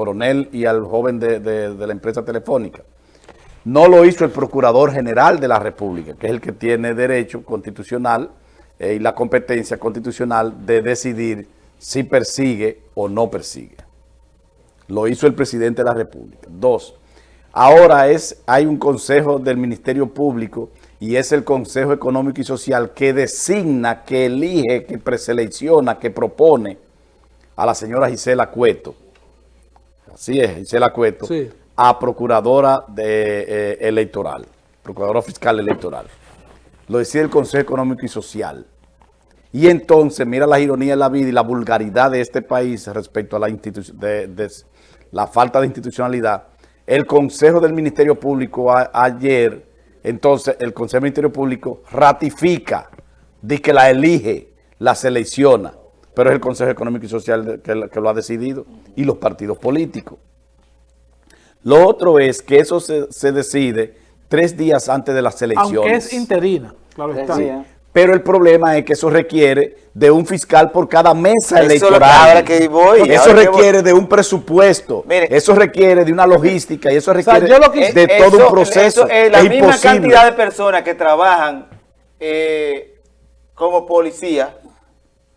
coronel y al joven de, de la empresa telefónica. No lo hizo el Procurador General de la República, que es el que tiene derecho constitucional eh, y la competencia constitucional de decidir si persigue o no persigue. Lo hizo el presidente de la República. Dos, ahora es, hay un consejo del Ministerio Público y es el Consejo Económico y Social que designa, que elige, que preselecciona, que propone a la señora Gisela Cueto. Así es, Gisela Cueto. Sí a procuradora de, eh, electoral, procuradora fiscal electoral. Lo decía el Consejo Económico y Social. Y entonces, mira la ironía de la vida y la vulgaridad de este país respecto a la, de, la falta de institucionalidad. El Consejo del Ministerio Público ayer, entonces, el Consejo del Ministerio Público ratifica de que la elige, la selecciona, pero es el Consejo Económico y Social que lo ha decidido y los partidos políticos. Lo otro es que eso se, decide tres días antes de las elecciones. Aunque es interina, claro está. Pero el problema es que eso requiere de un fiscal por cada mesa electoral. que voy, eso requiere de un presupuesto. eso requiere de una logística y eso requiere de todo un proceso. la misma cantidad de personas que trabajan eh, como policía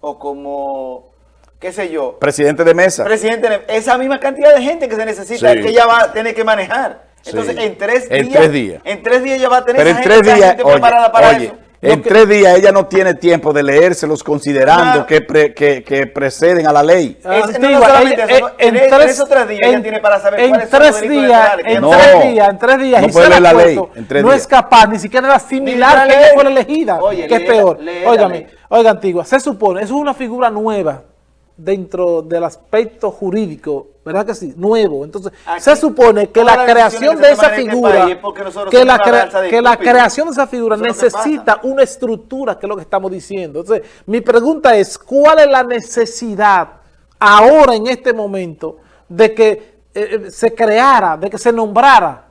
o como qué sé yo. Presidente de mesa. Presidente de Esa misma cantidad de gente que se necesita, que ella va a tener que manejar. Entonces, en tres días. En tres días. En tres días ella va a tener Pero en tres días, preparada para eso. En tres días ella no tiene tiempo de leérselos considerando que, que, preceden a la ley. en, tres, o tres días ella tiene para saber en cuáles tres son los días, En tres días, en tres días, no puede leer la ley. no es capaz ni siquiera de asimilar que ella fue elegida. que es peor. Óigame, oiga, Antigua, se supone, eso es una figura nueva dentro del aspecto jurídico, ¿verdad que sí? Nuevo. Entonces, se supone que la creación de esa figura, que la, creación de esa figura necesita una estructura, que es lo que estamos diciendo. Entonces, mi pregunta es, ¿cuál es la necesidad ahora, en este momento, de que eh, eh, se creara, de que se nombrara,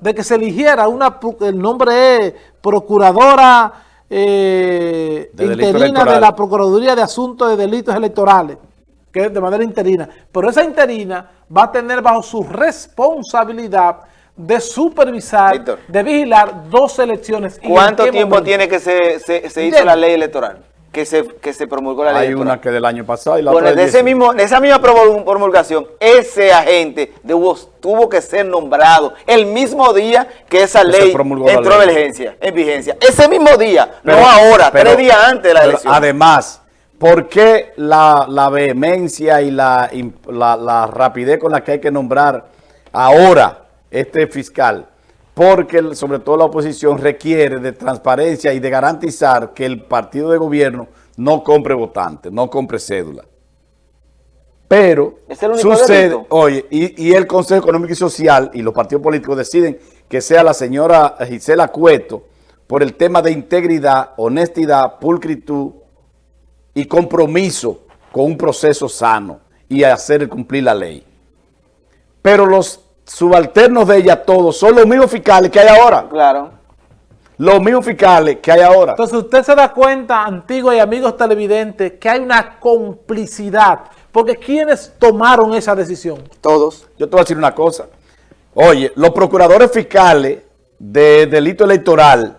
de que se eligiera una, el nombre es Procuradora eh, interina de la Procuraduría de Asuntos de Delitos Electorales, que es de manera interina. Pero esa interina va a tener bajo su responsabilidad de supervisar, de vigilar dos elecciones. ¿Cuánto tiempo tiene que se, se, hizo la ley electoral? Que se, que se promulgó la ley Hay una que del año pasado y la otra de ese mismo, esa misma promulgación, ese agente tuvo que ser nombrado el mismo día que esa ley entró en vigencia, en vigencia. Ese mismo día, no ahora, tres días antes de la elección. Además, ¿por qué la, vehemencia y la, la rapidez con la que hay que nombrar ahora este fiscal? Porque sobre todo la oposición requiere de transparencia y de garantizar que el partido de gobierno no compre votantes, no compre cédula. Pero sucede, oye, y, el Consejo Económico y Social y los partidos políticos deciden que sea la señora Gisela Cueto por el tema de integridad, honestidad, pulcritud y compromiso con un proceso sano y hacer cumplir la ley. Pero los subalternos de ella todos son los mismos fiscales que hay ahora. Claro. Los mismos fiscales que hay ahora. Entonces usted se da cuenta, antiguos y amigos televidentes, que hay una complicidad. Porque ¿quiénes tomaron esa decisión? Todos. Yo te voy a decir una cosa. Oye, los procuradores fiscales de delito electoral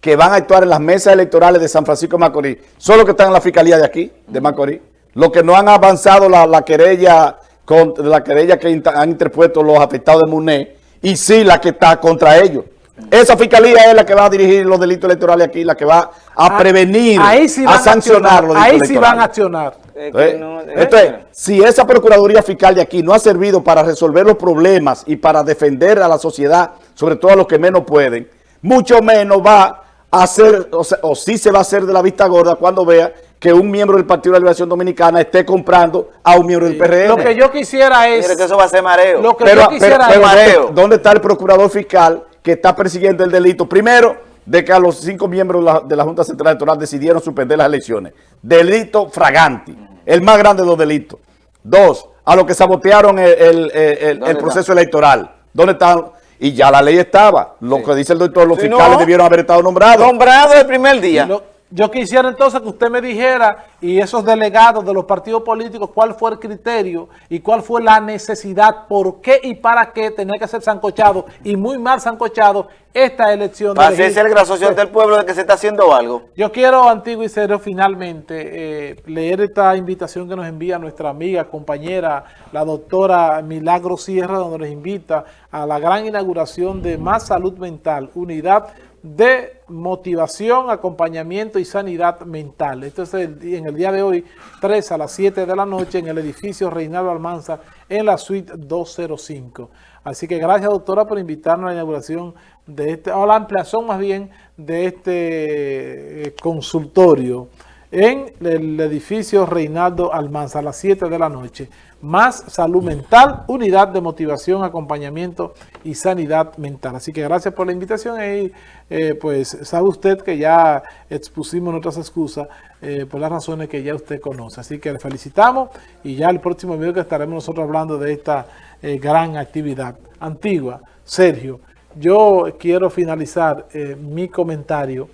que van a actuar en las mesas electorales de San Francisco de Macorís son los que están en la fiscalía de aquí, de Macorís. Los que no han avanzado la, la querella con la querella que han interpuesto los afectados de MUNE y sí la que está contra ellos. Esa fiscalía es la que va a dirigir los delitos electorales aquí, la que va a ah, prevenir, a sancionar los delitos Ahí sí van a accionar. Entonces, si esa Procuraduría Fiscal de aquí no ha servido para resolver los problemas y para defender a la sociedad, sobre todo a los que menos pueden, mucho menos va a hacer, o, o sí se va a hacer de la vista gorda cuando vea que un miembro del Partido de la Liberación Dominicana esté comprando a un miembro del PRM. Lo que yo quisiera es... Mire que eso va a ser mareo. Lo que yo quisiera es... Mareo. ¿Dónde está el procurador fiscal que está persiguiendo el delito? Primero, de que a los cinco miembros de la, Junta Central Electoral decidieron suspender las elecciones. Delito fragante, el más grande de los delitos. Dos, a los que sabotearon el, proceso electoral. ¿Dónde están? Y ya la ley estaba. Lo que dice el doctor, los fiscales debieron haber estado nombrados. Nombrados el primer día. Yo quisiera entonces que usted me dijera y esos delegados de los partidos políticos cuál fue el criterio y cuál fue la necesidad, por qué y para qué tenía que ser sancochado y muy mal sancochado esta elección. Hacerse el asociación del pueblo de que se está haciendo algo. Yo quiero, Antiguo y Serio, finalmente eh, leer esta invitación que nos envía nuestra amiga, compañera, la doctora Milagro Sierra, donde nos invita a la gran inauguración de Más Salud Mental, Unidad de motivación, acompañamiento y sanidad mental. Esto es en el día de hoy, 3 a las 7 de la noche, en el edificio Reinaldo Almanza, en la suite 205. Así que gracias, doctora, por invitarnos a la inauguración de este, o la ampliación más bien, de este eh, consultorio en el edificio Reinaldo Almanza a las 7 de la noche. Más salud mental, unidad de motivación, acompañamiento y sanidad mental. Así que gracias por la invitación y eh, pues sabe usted que ya expusimos nuestras excusas eh, por las razones que ya usted conoce. Así que le felicitamos y ya el próximo video que estaremos nosotros hablando de esta eh, gran actividad. Antigua, Sergio, yo quiero finalizar mi comentario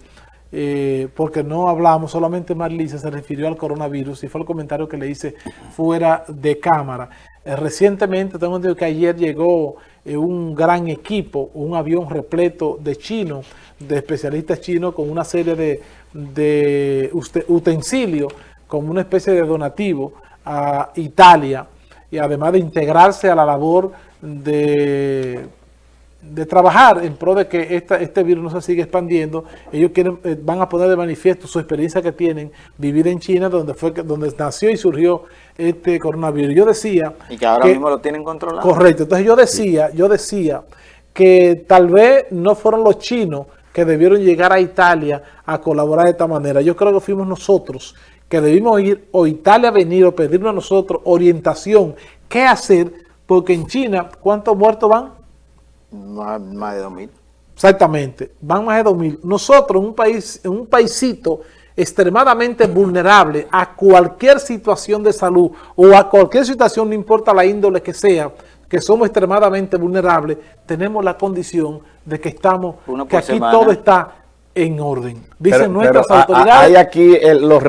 eh, porque no hablamos, solamente Marlisa se refirió al coronavirus y fue el comentario que le hice fuera de cámara. Eh, recientemente, tengo entendido que ayer llegó eh, un gran equipo, un avión repleto de chinos, de especialistas chinos, con una serie de, de utensilios, como una especie de donativo a Italia, y además de integrarse a la labor de de trabajar en pro de que este virus no se siga expandiendo, ellos quieren, eh, van a poner de manifiesto su experiencia que tienen vivir en China, donde fue donde nació y surgió este coronavirus. Yo decía... Y que ahora mismo lo tienen controlado. Correcto. Entonces yo decía, yo decía que tal vez no fueron los chinos que debieron llegar a Italia a colaborar de esta manera. Yo creo que fuimos nosotros que debimos ir o Italia venir o pedirnos a nosotros orientación, qué hacer, porque en China, ¿cuántos muertos van? Más, más de 2.000. Exactamente, van más de 2.000. Nosotros, un país, un paísito extremadamente vulnerable a cualquier situación de salud o a cualquier situación, no importa la índole que sea, que somos extremadamente vulnerables, tenemos la condición de que estamos, que aquí todo está en orden. Dicen nuestras autoridades. Hay aquí los,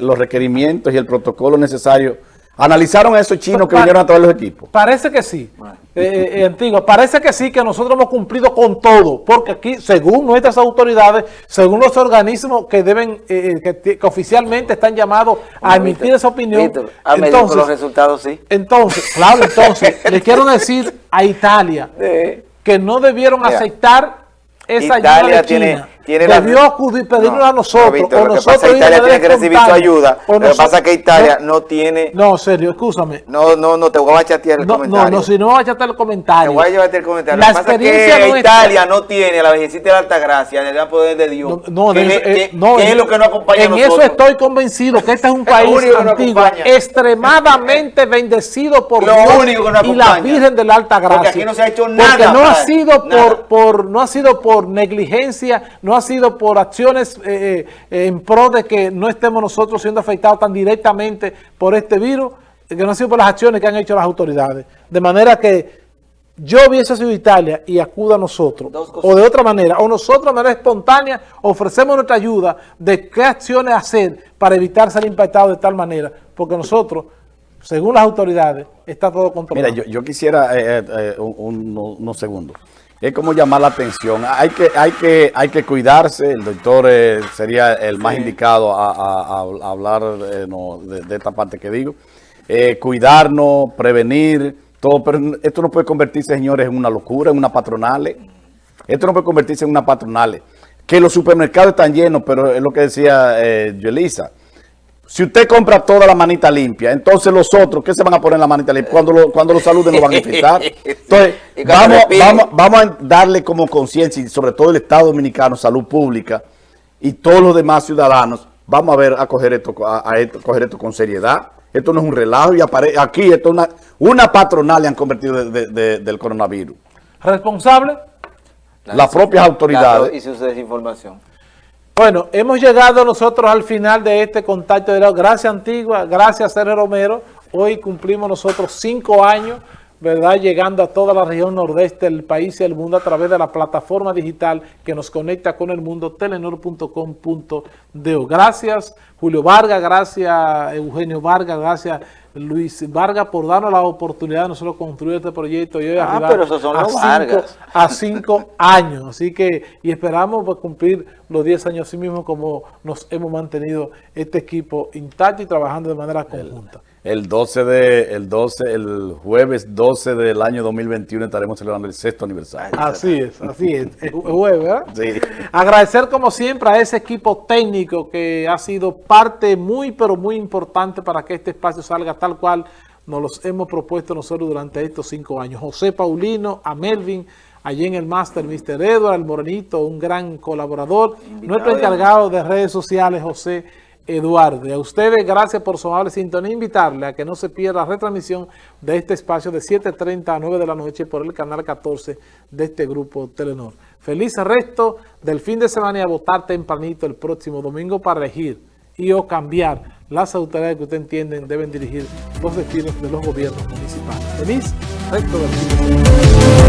los requerimientos y el protocolo necesario ¿Analizaron a esos chinos que vinieron a todos los equipos? Parece que sí, eh, eh, Antigua, parece que sí, que nosotros hemos cumplido con todo, porque aquí, según nuestras autoridades, según los organismos que deben, eh, que, oficialmente están llamados a emitir esa opinión, entonces, los resultados sí. Entonces, claro, entonces, le quiero decir a Italia que no debieron aceptar esa Italia tiene tiene debió acudir, pedirnos a nosotros. No, o nosotros pasa, Italia tiene que recibir su ayuda. Lo que pasa es que Italia no, tiene... No, serio, escúchame. No, no, no, te voy a chatear el comentario. No, no, si no voy a chatear el comentario. Te voy a llevarte el comentario. La Lo que pasa es que Italia no tiene la Virgencita de la Alta Gracia, el gran poder de Dios. No, que, eso, eh, no, es lo que no acompaña En a eso estoy convencido, que este es un país antiguo, extremadamente bendecido por lo Dios único que no y la Virgen de la Alta Gracia. Porque aquí no se ha hecho nada. Porque no ha sido por, no ha sido por negligencia, no ha sido por acciones eh, eh, en pro de que no estemos nosotros siendo afectados tan directamente por este virus, que no ha sido por las acciones que han hecho las autoridades. De manera que yo hubiese sido Italia y acuda a nosotros, o de otra manera, o nosotros de manera espontánea ofrecemos nuestra ayuda de qué acciones hacer para evitar ser impactados de tal manera, porque nosotros, según las autoridades, está todo controlado. Mira, yo, quisiera eh, unos segundos es como llamar la atención. Hay que, hay que, hay que cuidarse, el doctor eh, sería el más indicado a, hablar eh, de, esta parte que digo. Eh, cuidarnos, prevenir, todo, pero esto no puede convertirse, señores, en una locura, en una patronal. Esto no puede convertirse en una patronal. Que los supermercados están llenos, pero es lo que decía eh, Yelisa. Si usted compra toda la manita limpia, entonces los otros, ¿qué se van a poner en la manita limpia? Cuando lo, cuando lo saluden lo van a infectar. Entonces, vamos, vamos, vamos a darle como conciencia, y sobre todo el Estado Dominicano, salud pública, y todos los demás ciudadanos, vamos a ver, a coger esto, a, coger esto con seriedad. Esto no es un relajo y aquí esto es una, una patronal le han convertido del coronavirus. ¿Responsable? Las propias autoridades. Y su desinformación. Bueno, hemos llegado nosotros al final de este contacto de Gracias Antigua, gracias Sergio Romero. Hoy cumplimos nosotros cinco años ¿verdad? Llegando a toda la región nordeste del país y el mundo a través de la plataforma digital que nos conecta con el mundo, telenor.com.do. Gracias, Julio Vargas, gracias, Eugenio Vargas, gracias, Luis Vargas, por darnos la oportunidad de nosotros construir este proyecto y hoy ah, pero esos son los Vargas. a cinco años. Así que, y esperamos pues, cumplir los 10 años así mismo como nos hemos mantenido este equipo intacto y trabajando de manera conjunta. El 12 de, el 12, el jueves 12 del año 2021 estaremos celebrando el sexto aniversario. Así es, así es, el jueves, ¿verdad? Sí. Agradecer como siempre a ese equipo técnico que ha sido parte muy, pero muy importante para que este espacio salga tal cual nos los hemos propuesto nosotros durante estos cinco años. José Paulino, a Melvin, allí en el máster, Mr. Edward, el Morenito, un gran colaborador. Nuestro encargado de redes sociales, José Eduardo. Y a ustedes, gracias por su amable sintonía. Invitarle a que no se pierda la retransmisión de este espacio de 7.30 a 9 de la noche por el canal 14 de este grupo Telenor. Feliz resto del fin de semana y a votar tempranito el próximo domingo para elegir y o cambiar las autoridades que usted entienden deben dirigir los destinos de los gobiernos municipales. Feliz resto del fin de semana.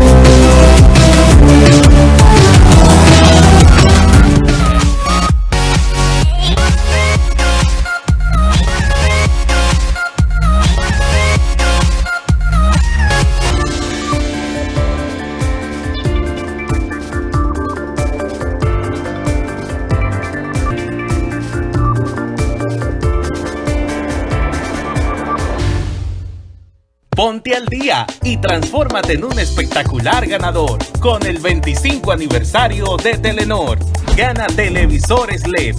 Ponte al día y transfórmate en un espectacular ganador con el 25 aniversario de Telenor. Gana televisores LED